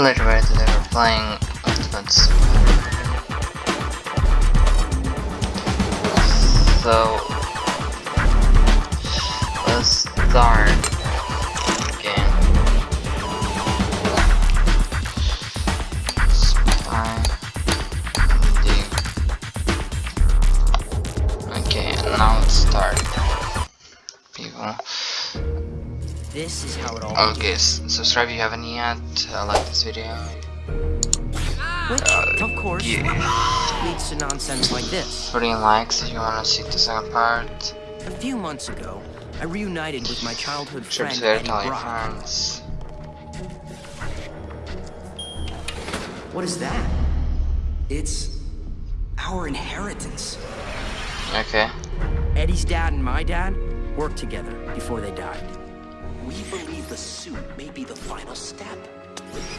Literally, they were playing Ultimates. So, let's start again. Spy. Okay, now let's start. People. This is how it all Okay, subscribe if you haven't yet. Uh, like this video. Which, Uh, of course, yeah. leads to nonsense like this. Put in likes if you wanna see the second part. A few months ago, I reunited with my childhood Sure friend to Eddie Brock. friends. What is that? It's our inheritance. Okay. Eddie's dad and my dad worked together before they died. We believe the suit may be the final step.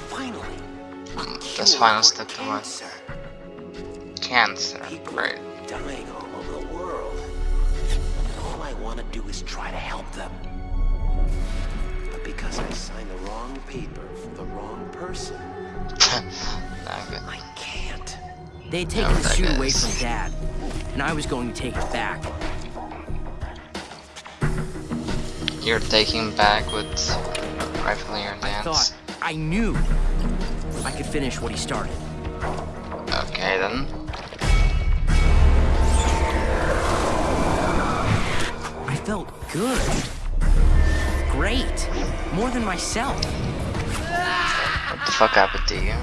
Finally. a hmm, That's final step to what? cancer. Cancer. People Great. are dying all over the world. And all I want to do is try to help them. But because I signed the wrong paper for the wrong person. I can't. They had taken the that suit away from dad, and I was going to take it back. You're taking back with rifling your I thought, I knew I could finish what he started. Okay then. I felt good. Great. More than myself. What the fuck happened to you?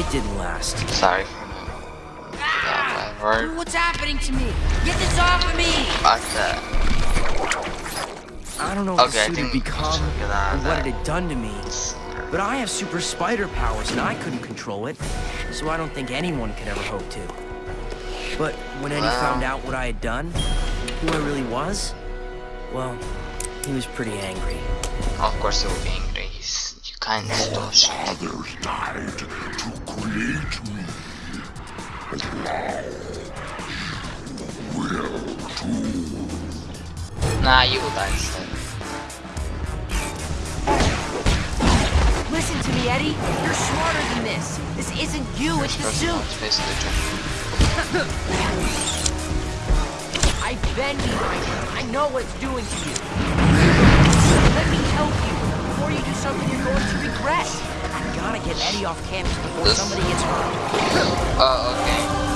It didn't last. Sorry for that word. What's happening to me? Get this off of me! Fuck that. I don't know what Okay, I the suit had think become should get out or what it had done to me. But I have super spider powers and I couldn't control it, so I don't think anyone could ever hope to. But when Eddie Well. found out what I had done, who I really was, well, he was pretty angry. Of course he will be angry. He's, you kind of stole shit. Others died to create me. Nah, you will die instead. Listen to me, Eddie. You're smarter than this. This isn't you, it's the suit. it's basically true. I've been here. I know what it's doing to you. Let me help you before you do something you're going to regret. I gotta get Eddie off campus before This- somebody gets hurt. Oh, okay.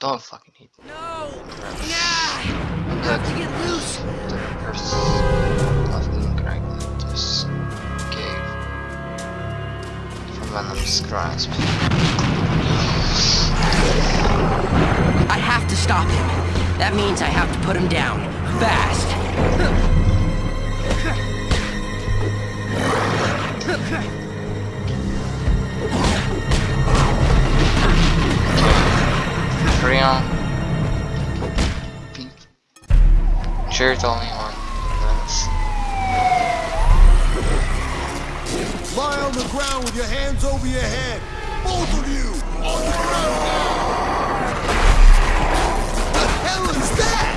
Don't fucking me. No! Look, To get loose! the curse left incorrect. Just gave from Venom's grasp. I have to stop him. That means I have to put him down. Fast. Hurry on. Beep. Sure, it's only one. That's- Lie on the ground with your hands over your head. Both of you! On the ground now! The hell is that?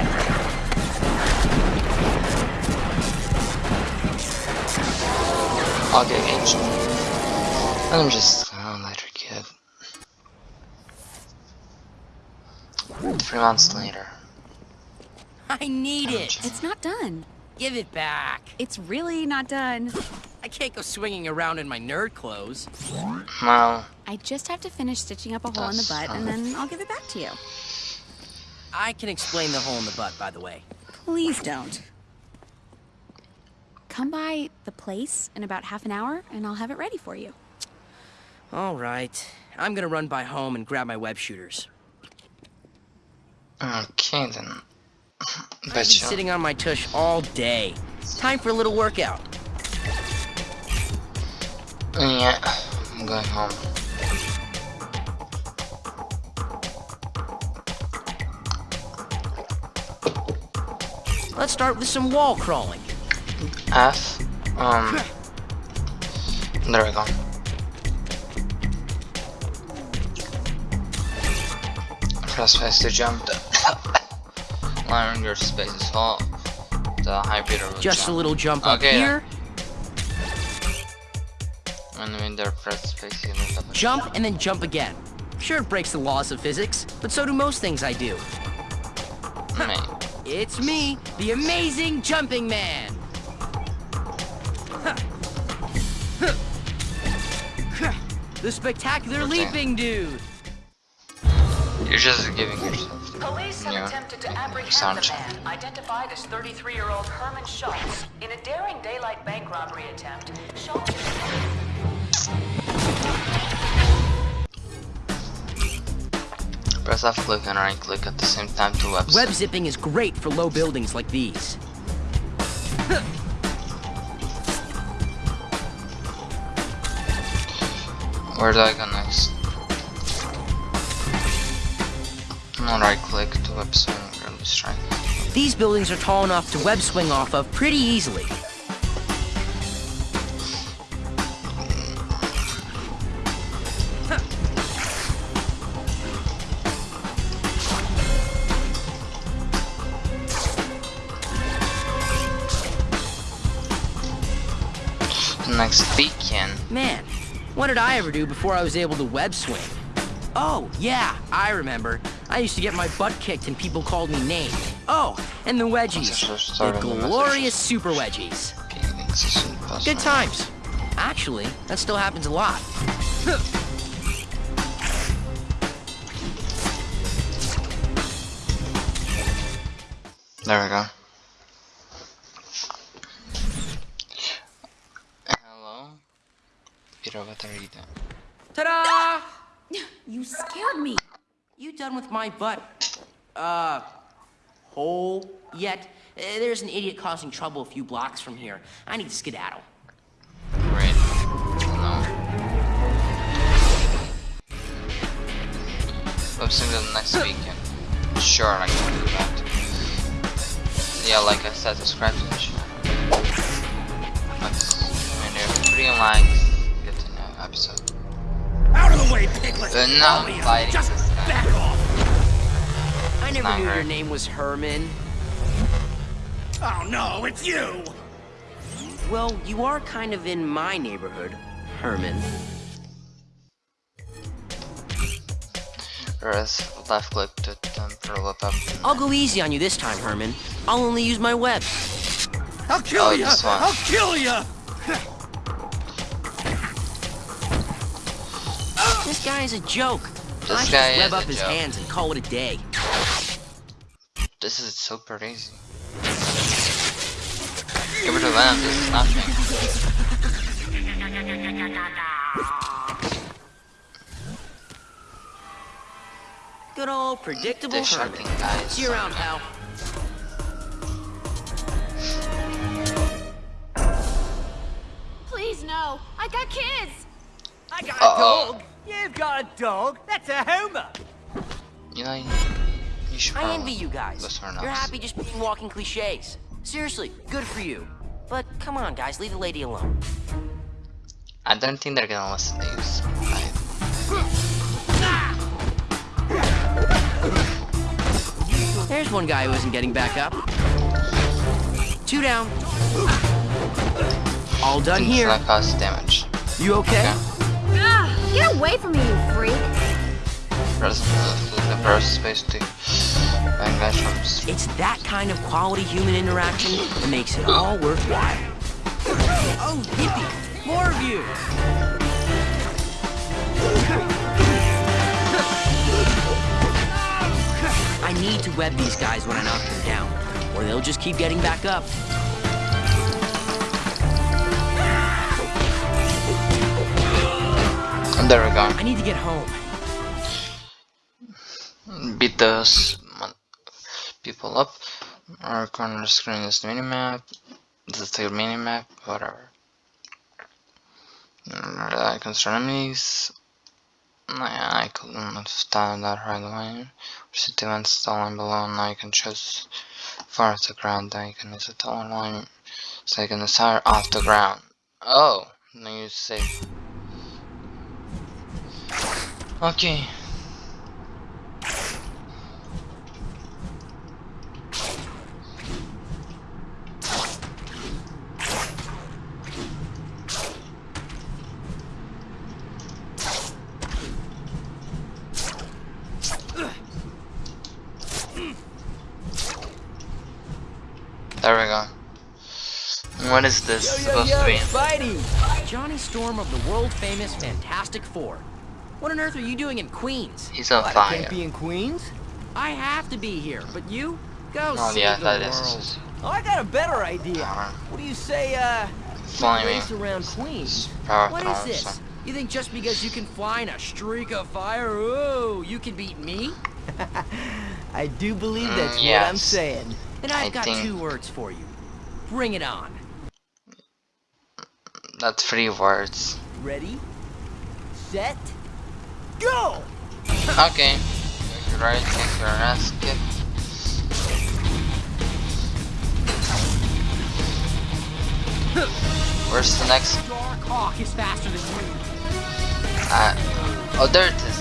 I'll get ancient. Him just oh, let her kid. Three months later. I need it! It's not done. Give it back! It's really not done. I can't go swinging around in my nerd clothes. Well, I just have to finish stitching up a hole in the butt and then I'll give it back to you. I can explain the hole in the butt, by the way. Please don't. Come by the place in about half an hour and I'll have it ready for you. All right. I'm gonna run by home and grab my web shooters. Okay then. I've been sitting on my tush all day. time for a little workout. Yeah, I'm going home. Let's start with some wall crawling. F. Um. There we go. Press space to jump. Learn your space is full. The hyper will Just a jump. little jump up here, And when there press space, you jump, and then jump again. Sure, it breaks the laws of physics, but so do most things I do. Mate. It's me, the amazing jumping man. The spectacular Okay. leaping dude. You're just giving yourself. Police have Yeah. attempted to apprehend Sound the check. man, identified as 33-year-old Herman Schultz. In a daring daylight bank robbery attempt, Schultz Press left click and right click at the same time to web. Web zipping is great for low buildings like these. Where do I go next? No right click to web swing early strike. These buildings are tall enough to web swing off of pretty easily. Next beacon. Man, what did I ever do before I was able to web swing? Oh, yeah, I remember. I used to get my butt kicked and people called me names. Oh, and the wedgies. The glorious super wedgies. Beginning session plus Good times. Actually, that still happens a lot. There we go. Hello? Peter, what are you doing? Ta-da! You scared me. You done with my butt, uh, hole yet? Uh, there's an idiot causing trouble a few blocks from here. I need to skedaddle. Great. No. Web swing to the next beacon. Sure, I can do that. Yeah, like I said, subscribe to the channel. Let's, I mean, if three likes, Out of the way, piglet! Not fighting Just back off! I never Not knew her. your name was Herman. Oh no, it's you! Well, you are kind of in my neighborhood, Herman. Press left click to temporal web up. I'll go easy on you this time, Herman. I'll only use my web. I'll kill Oh, ya! this one. I'll kill ya! This guy is a joke. This I should guy just web up his joke. hands and call it a day. This is super easy. Give it to them, this is nothing. Good old predictable This Herman. shocking guy See you around, pal. Please, no. I got kids. I got Uh-oh. a dog. You've got a dog. That's a Homer. You know, you, you should I envy you guys. You're happy just being walking cliches. Seriously, good for you. But come on, guys, leave the lady alone. I don't think they're gonna listen to you. Right? There's one guy who isn't getting back up. Two down. All done Things here. like damage. You okay? Okay. Get away from me, you freak. The, space to It's that kind of quality human interaction that makes it all worthwhile. Oh, yippee! More of you! I need to web these guys when I knock them down, or they'll just keep getting back up. There we go. I need to get home. Beat those people up. Our corner screen is the minimap. The mini map, whatever. I concern enemies. I couldn't understand that right away. City events stolen below, now you can choose far off the ground, then you can use the tower line so you can off the ground. Oh, now you say. Okay. There we go. What is this supposed to be? Spidey! Johnny Storm of the world famous Fantastic Four. What on earth are you doing in Queens? He's on What, I can't be in Queens? I have to be here, but you? Go Oh save yeah, the that world. is Oh, I got a better idea. Uh, What do you say, uh, flaming. race around Queens? Power What throws, is so- this? You think just because you can fly in a streak of fire, oh, you can beat me? I do believe Mm, that's what I'm saying. And I've I got think- two words for you. Bring it on. That's three words. Ready, set, go! Okay. Make your right, take your ass kicked. Where's the next? Dark Hawk is faster than you. Uh, oh, there it is.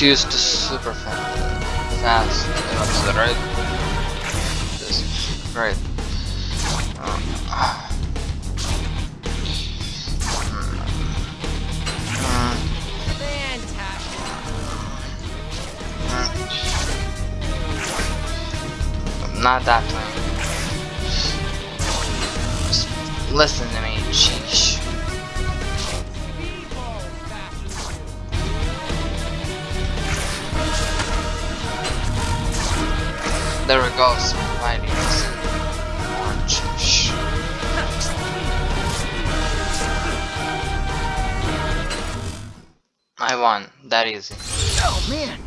Choose the super fast. Fast. That's the right. This. Uh, mm, mm. Not that way. Just listen to me, There we go, Spidey. Orange. I won. That easy. Oh, man!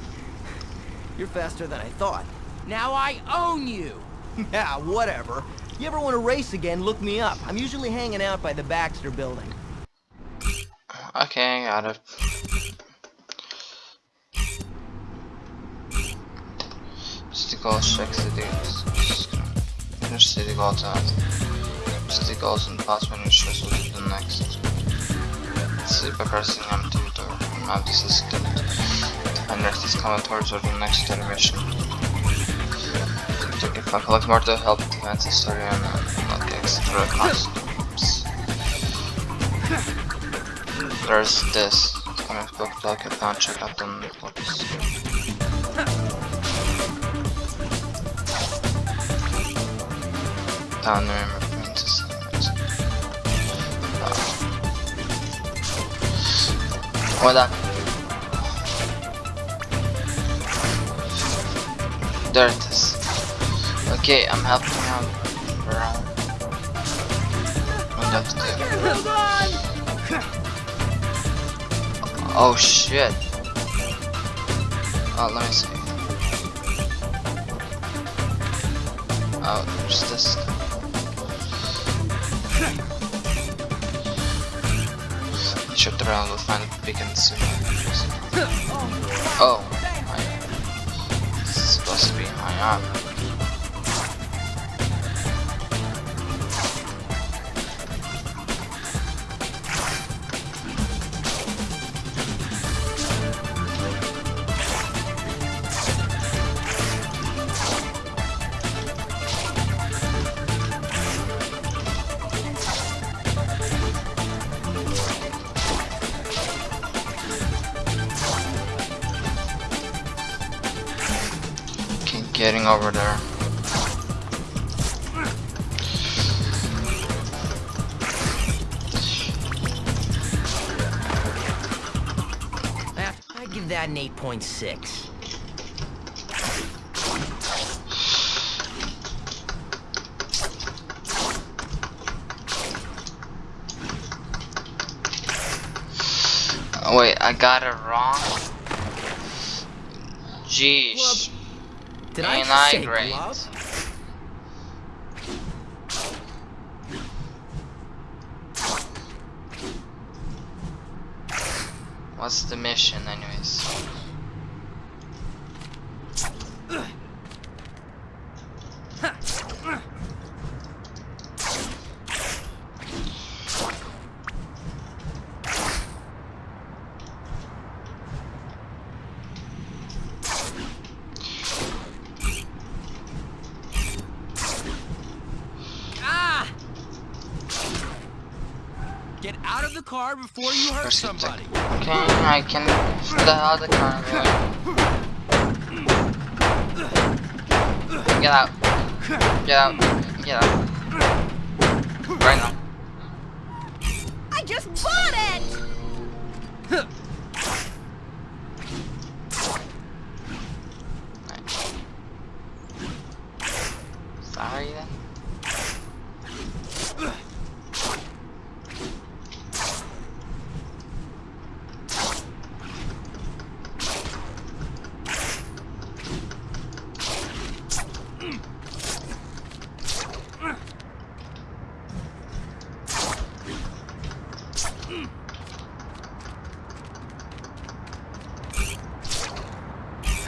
You're faster than I thought. Now I own you. Yeah, whatever. You ever want to race again, look me up. I'm usually hanging out by the Baxter building. Okay, got it. Goals, check cities. Finish city goals out. City goals and pass menu shows will be the next. See pressing M2 to map this is skipped. And next is coming towards the next animation. If I collect more to help advance uh, the story and unlock extra costumes. There's this. Comic book block I found check out the books. Down princess. Uh, what up? There it is. Okay, I'm helping. What. Oh shit. Oh, let me see. Oh, there's this. Should around will find a beacon soon. Oh, I, this is supposed to be high up. Getting over there. I'd give that an 8.6. Oh, wait, I got it wrong. Jeez. Did I Ain't just I say glove? What's the mission, anyways? Ah! Get out of the car before hurt First you take- somebody. Okay, I can get out the car. Really. Get out. Get out. Get out. Right now. I just bought it! Sorry then.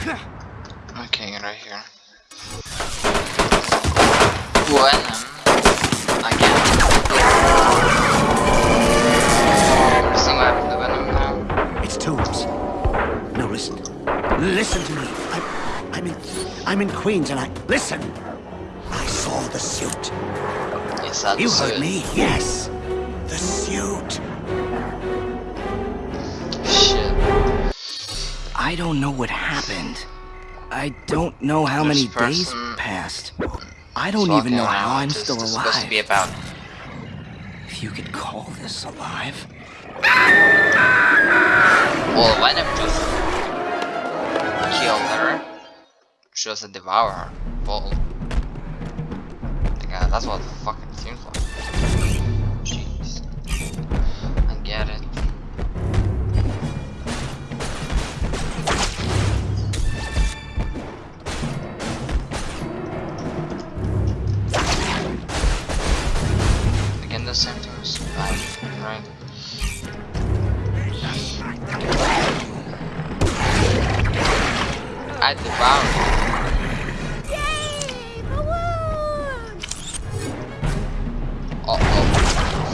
Okay, right here. Venom. Again. See what happened to Venom now? It's Toombs. No, listen. Listen to me. I'm, I'm in, I'm in Queens, and I listen. I saw the suit. Yes, that's You heard it. me. Yes, don't know what happened. I don't know how This many days passed. I don't even know how I'm still this supposed to be alive. about? If you could call this alive. Well, Venom just kill her. She was a devourer. Well, yeah, that's what it fucking seems like.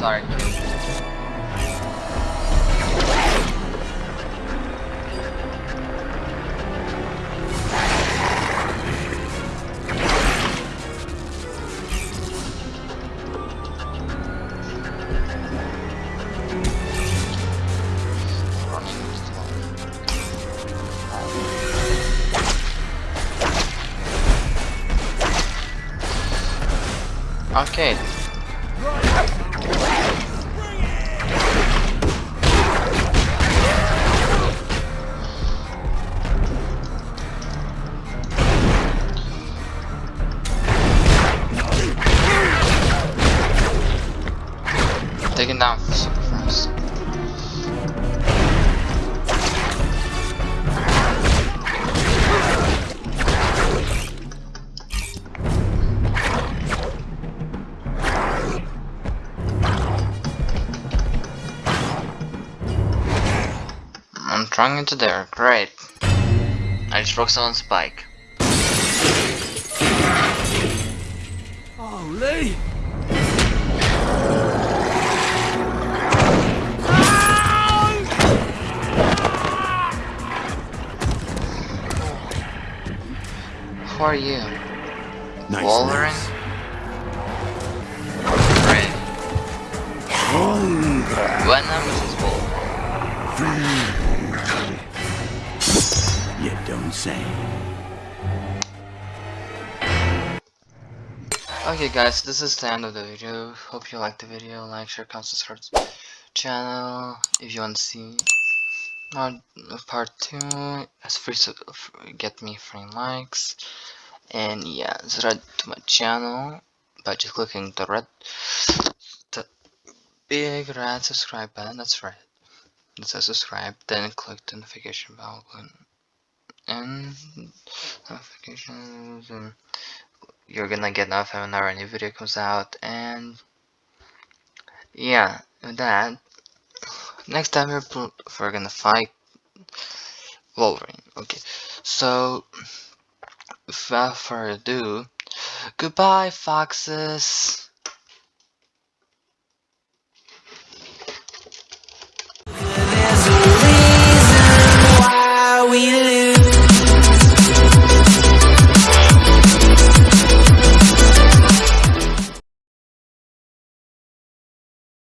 Sorry. Taking down super fast. drunk into there. Great. I just broke someone's bike. Oh, Lee! Who are you? Nice Wolverine? Venom versus Wolverine. You don't say. Okay guys, this is the end of the video. Hope you liked the video. Like, share, comment, subscribe to the channel if you want to see more part 2. It's free to get me free likes. And yeah, subscribe to my channel by just clicking the red the big red subscribe button, that's right. It says subscribe, then click the notification bell button and notifications and you're gonna get notified whenever a new video comes out and yeah with that next time we're, we're gonna fight Wolverine. Okay, so without further ado, goodbye, foxes. we